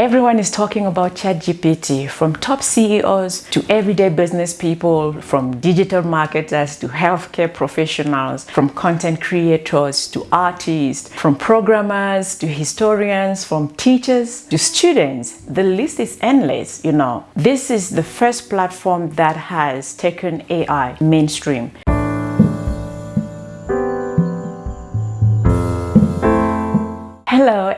Everyone is talking about ChatGPT from top CEOs to everyday business people, from digital marketers to healthcare professionals, from content creators to artists, from programmers to historians, from teachers to students. The list is endless, you know. This is the first platform that has taken AI mainstream.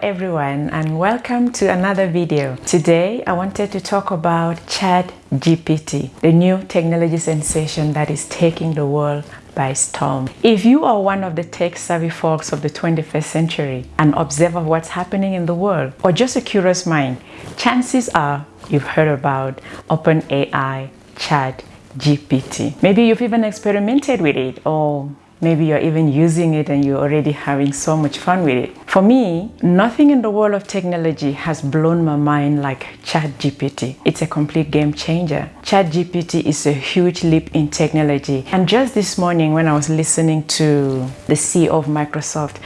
Everyone and welcome to another video. Today I wanted to talk about Chat GPT, the new technology sensation that is taking the world by storm. If you are one of the tech-savvy folks of the 21st century, an observer of what's happening in the world, or just a curious mind, chances are you've heard about OpenAI Chat GPT. Maybe you've even experimented with it or Maybe you're even using it and you're already having so much fun with it. For me, nothing in the world of technology has blown my mind like ChatGPT. It's a complete game changer. ChatGPT is a huge leap in technology. And just this morning when I was listening to the CEO of Microsoft,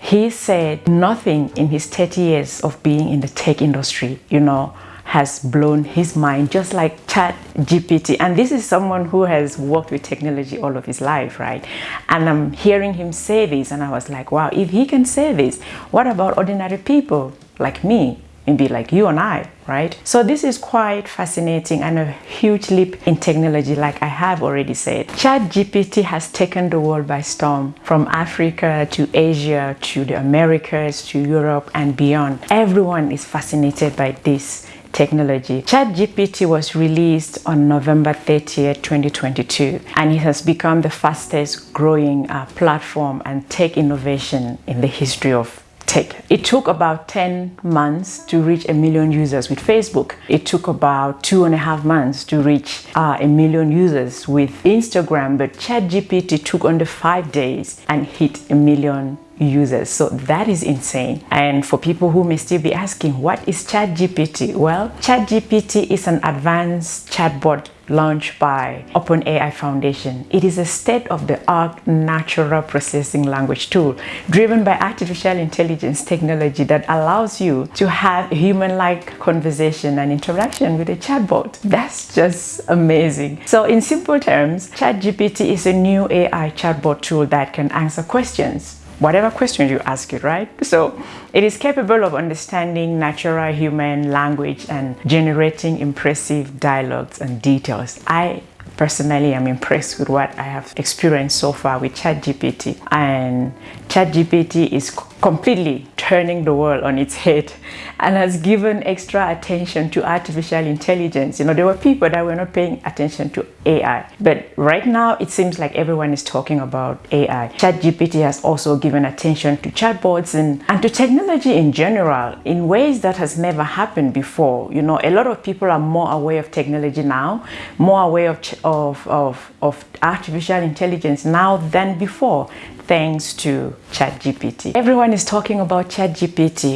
he said nothing in his 30 years of being in the tech industry, you know, has blown his mind just like chat gpt and this is someone who has worked with technology all of his life right and i'm hearing him say this and i was like wow if he can say this what about ordinary people like me maybe like you and I, right? So this is quite fascinating and a huge leap in technology, like I have already said. chat GPT has taken the world by storm from Africa to Asia to the Americas to Europe and beyond. Everyone is fascinated by this technology. ChatGPT was released on November 30th, 2022, and it has become the fastest growing uh, platform and tech innovation in the history of tech. It took about 10 months to reach a million users with Facebook. It took about two and a half months to reach uh, a million users with Instagram, but ChatGPT took under five days and hit a million users so that is insane and for people who may still be asking what is ChatGPT well ChatGPT is an advanced chatbot launched by OpenAI Foundation. It is a state-of-the-art natural processing language tool driven by artificial intelligence technology that allows you to have human-like conversation and interaction with a chatbot. That's just amazing. So in simple terms, ChatGPT is a new AI chatbot tool that can answer questions whatever question you ask it, right? So it is capable of understanding natural human language and generating impressive dialogues and details. I personally am impressed with what I have experienced so far with ChatGPT and ChatGPT is completely turning the world on its head and has given extra attention to artificial intelligence. You know, there were people that were not paying attention to AI, but right now it seems like everyone is talking about AI. ChatGPT has also given attention to chatbots and, and to technology in general in ways that has never happened before. You know, a lot of people are more aware of technology now, more aware of, of, of, of artificial intelligence now than before thanks to ChatGPT. Everyone is talking about ChatGPT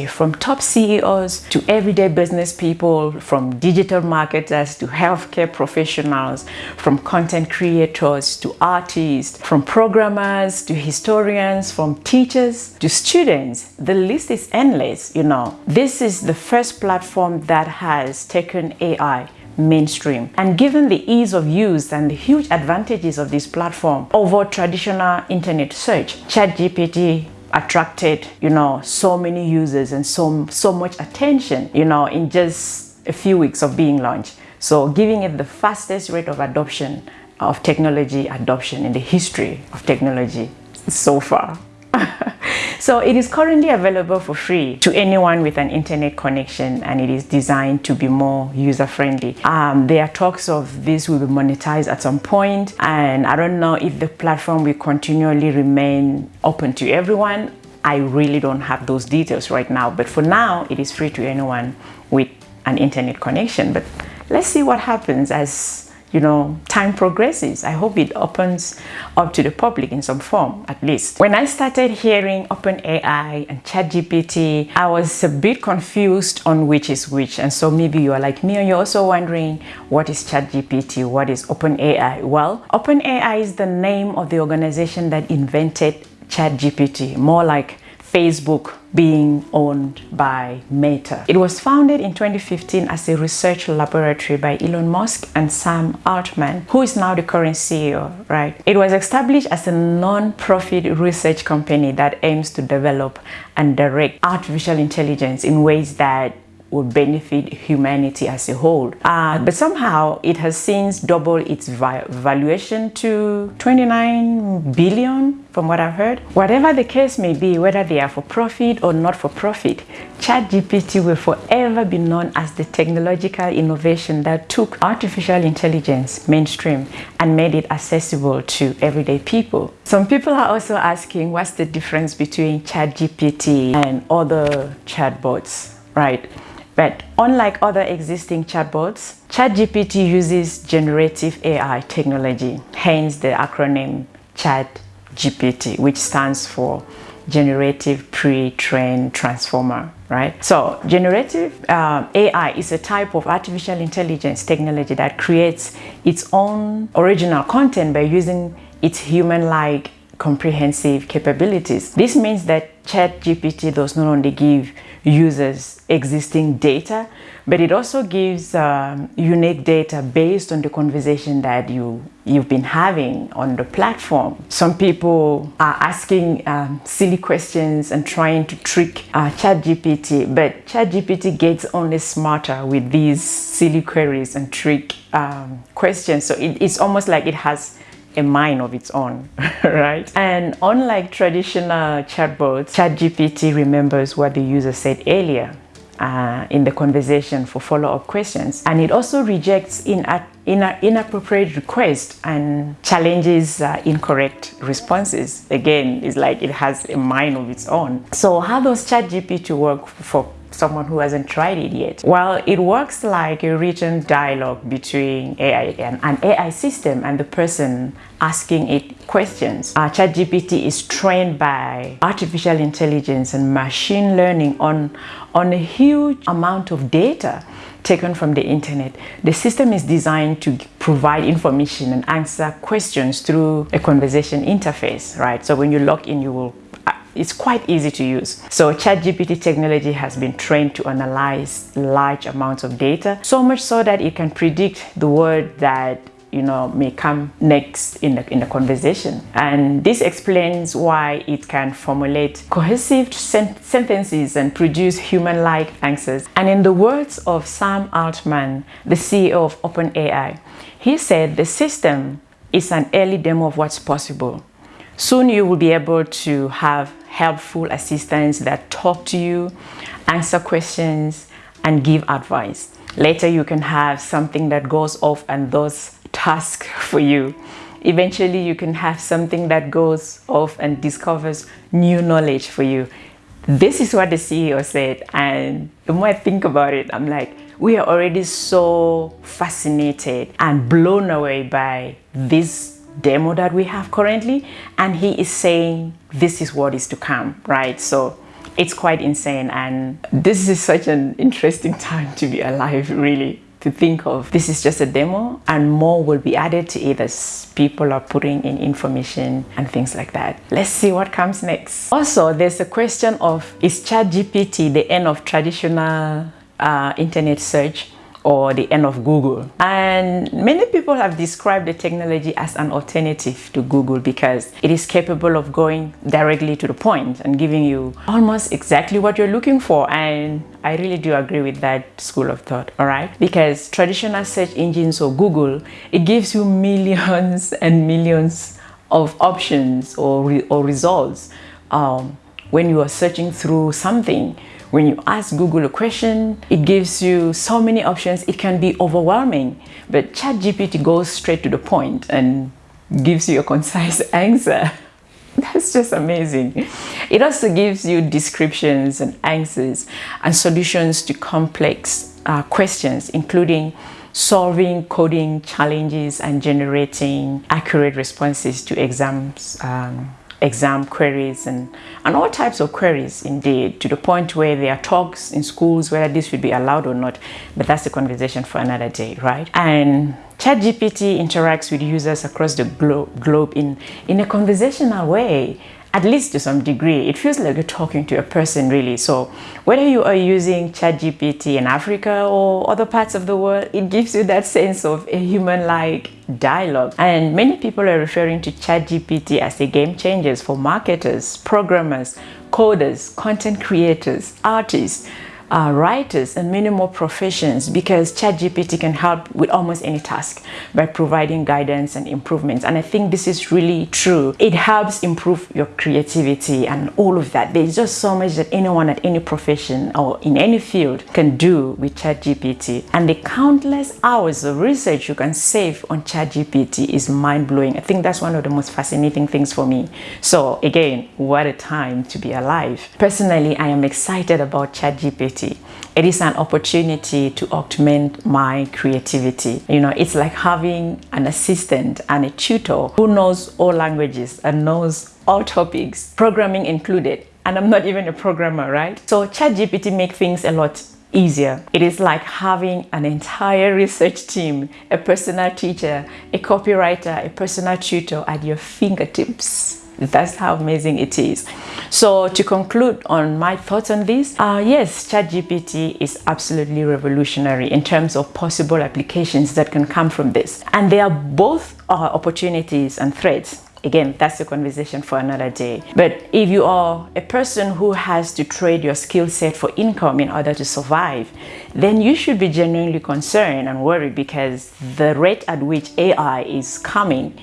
from top CEOs to everyday business people, from digital marketers to healthcare professionals, from content creators to artists, from programmers to historians, from teachers to students. The list is endless, you know. This is the first platform that has taken AI mainstream. And given the ease of use and the huge advantages of this platform over traditional internet search, ChatGPT attracted, you know, so many users and so, so much attention, you know, in just a few weeks of being launched. So giving it the fastest rate of adoption of technology adoption in the history of technology so far. So it is currently available for free to anyone with an internet connection and it is designed to be more user-friendly. Um, there are talks of this will be monetized at some point and I don't know if the platform will continually remain open to everyone. I really don't have those details right now, but for now it is free to anyone with an internet connection. But let's see what happens as you know, time progresses. I hope it opens up to the public in some form, at least. When I started hearing OpenAI and ChatGPT, I was a bit confused on which is which. And so maybe you are like me and you're also wondering, what is ChatGPT? What is OpenAI? Well, OpenAI is the name of the organization that invented ChatGPT, more like Facebook being owned by Meta. It was founded in 2015 as a research laboratory by Elon Musk and Sam Altman, who is now the current CEO, right? It was established as a non-profit research company that aims to develop and direct artificial intelligence in ways that would benefit humanity as a whole. Uh, but somehow it has since doubled its valuation to 29 billion from what I've heard. Whatever the case may be, whether they are for profit or not for profit, ChatGPT will forever be known as the technological innovation that took artificial intelligence mainstream and made it accessible to everyday people. Some people are also asking what's the difference between ChatGPT and other chatbots, right? But unlike other existing chatbots, ChatGPT uses generative AI technology, hence the acronym ChatGPT, which stands for Generative Pre-trained Transformer, right? So generative uh, AI is a type of artificial intelligence technology that creates its own original content by using its human-like comprehensive capabilities. This means that ChatGPT does not only give users existing data, but it also gives um, unique data based on the conversation that you, you've been having on the platform. Some people are asking um, silly questions and trying to trick uh, ChatGPT, but ChatGPT gets only smarter with these silly queries and trick um, questions. So it, it's almost like it has a mind of its own, right? And unlike traditional chatbots, ChatGPT remembers what the user said earlier uh, in the conversation for follow-up questions. And it also rejects in inappropriate requests and challenges uh, incorrect responses. Again, it's like it has a mind of its own. So how does ChatGPT work for someone who hasn't tried it yet? Well, it works like a written dialogue between AI and an AI system and the person asking it questions. Uh, ChatGPT is trained by artificial intelligence and machine learning on, on a huge amount of data taken from the internet. The system is designed to provide information and answer questions through a conversation interface, right? So when you log in, you will it's quite easy to use. So ChatGPT technology has been trained to analyze large amounts of data, so much so that it can predict the word that you know may come next in the, in the conversation. And this explains why it can formulate cohesive sen sentences and produce human-like answers. And in the words of Sam Altman the CEO of OpenAI he said the system is an early demo of what's possible. Soon you will be able to have helpful assistants that talk to you, answer questions, and give advice. Later, you can have something that goes off and does tasks for you. Eventually, you can have something that goes off and discovers new knowledge for you. This is what the CEO said. And the more I think about it, I'm like, we are already so fascinated and blown away by this demo that we have currently and he is saying this is what is to come right? So it's quite insane and this is such an interesting time to be alive really to think of. This is just a demo and more will be added to it as people are putting in information and things like that. Let's see what comes next. Also there's a question of is chat gpt the end of traditional uh, internet search or the end of Google. And many people have described the technology as an alternative to Google because it is capable of going directly to the point and giving you almost exactly what you're looking for. And I really do agree with that school of thought, all right? Because traditional search engines or Google, it gives you millions and millions of options or, re or results um, when you are searching through something when you ask Google a question, it gives you so many options, it can be overwhelming. But ChatGPT goes straight to the point and gives you a concise answer. That's just amazing. It also gives you descriptions and answers and solutions to complex uh, questions, including solving coding challenges and generating accurate responses to exams um, exam queries and, and all types of queries indeed to the point where there are talks in schools whether this should be allowed or not. But that's a conversation for another day right? And ChatGPT interacts with users across the glo globe in, in a conversational way at least to some degree it feels like you're talking to a person really. So whether you are using ChatGPT in Africa or other parts of the world it gives you that sense of a human-like dialogue. And many people are referring to ChatGPT as a game changer for marketers programmers coders content creators artists uh, writers and many more professions because ChatGPT can help with almost any task by providing guidance and improvements. And I think this is really true. It helps improve your creativity and all of that. There's just so much that anyone at any profession or in any field can do with ChatGPT. And the countless hours of research you can save on ChatGPT is mind-blowing. I think that's one of the most fascinating things for me. So again, what a time to be alive. Personally, I am excited about ChatGPT it is an opportunity to augment my creativity. You know, it's like having an assistant and a tutor who knows all languages and knows all topics, programming included. And I'm not even a programmer, right? So ChatGPT makes things a lot easier. It is like having an entire research team, a personal teacher, a copywriter, a personal tutor at your fingertips. That's how amazing it is. So to conclude on my thoughts on this, uh, yes, ChatGPT is absolutely revolutionary in terms of possible applications that can come from this. And there are both uh, opportunities and threats again that's a conversation for another day but if you are a person who has to trade your skill set for income in order to survive then you should be genuinely concerned and worried because the rate at which ai is coming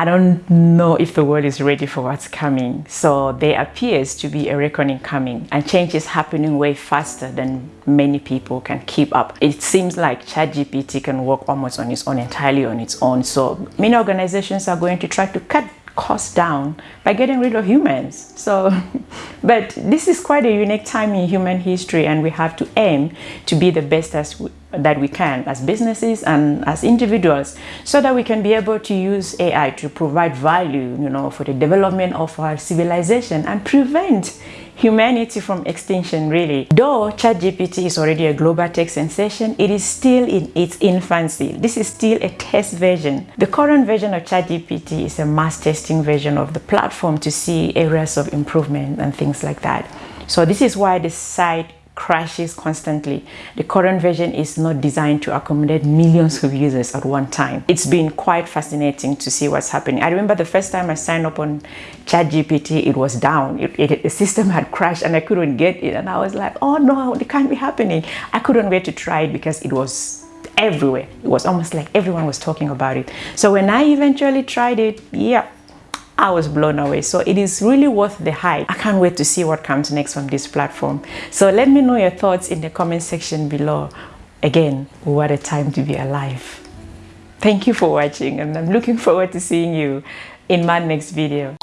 I don't know if the world is ready for what's coming. So there appears to be a reckoning coming and change is happening way faster than many people can keep up. It seems like ChatGPT can work almost on its own, entirely on its own. So many organizations are going to try to cut costs down by getting rid of humans. So, but this is quite a unique time in human history and we have to aim to be the best as we, that we can as businesses and as individuals so that we can be able to use AI to provide value, you know, for the development of our civilization and prevent humanity from extinction really. Though ChatGPT is already a global tech sensation, it is still in its infancy. This is still a test version. The current version of ChatGPT is a mass testing version of the platform to see areas of improvement and things like that. So this is why the site crashes constantly. The current version is not designed to accommodate millions of users at one time. It's been quite fascinating to see what's happening. I remember the first time I signed up on ChatGPT, it was down. It, it, the system had crashed and I couldn't get it. And I was like, oh no, it can't be happening. I couldn't wait to try it because it was everywhere. It was almost like everyone was talking about it. So when I eventually tried it, yeah, I was blown away. So it is really worth the hype. I can't wait to see what comes next from this platform. So let me know your thoughts in the comment section below. Again, what a time to be alive. Thank you for watching and I'm looking forward to seeing you in my next video.